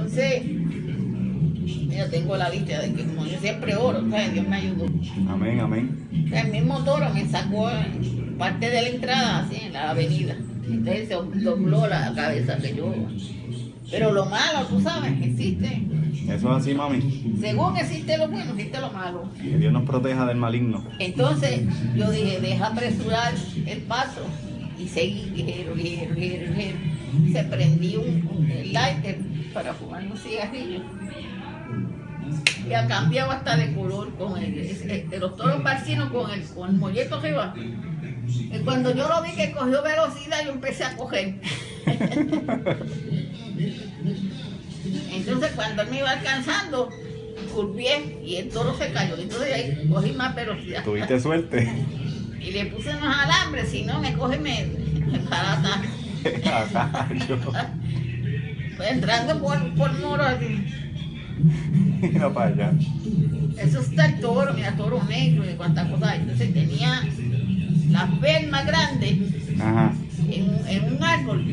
Entonces, yo tengo la vista de que como yo siempre oro, ¿sabes? Dios me ayudó. Amén, amén. El mismo toro me sacó parte de la entrada, así, en la avenida. Entonces se dobló la cabeza que yo. Pero lo malo, tú sabes, existe. Eso es así, mami. Según existe lo bueno, existe lo malo. Que Dios nos proteja del maligno. Entonces yo dije, deja apresurar el paso y seguí ligero, ligero, ligero, ligero. Se prendió un, un lighter para fumar un cigarrillo. Y ha cambiado hasta de color con el, los toros barcinos con el, con el molleto arriba. Y cuando yo lo vi que cogió velocidad, yo empecé a coger. Entonces cuando él me iba alcanzando, curvié y el toro se cayó. Entonces ahí cogí más velocidad. Tuviste suerte. Y le puse unos alambres, si no me coge me, me barata. Pues entrando por, por muro así. Mira para allá. Eso está el toro, mira, toro negro y cuántas cosas. Entonces tenía las más grandes Ajá. en, en un árbol.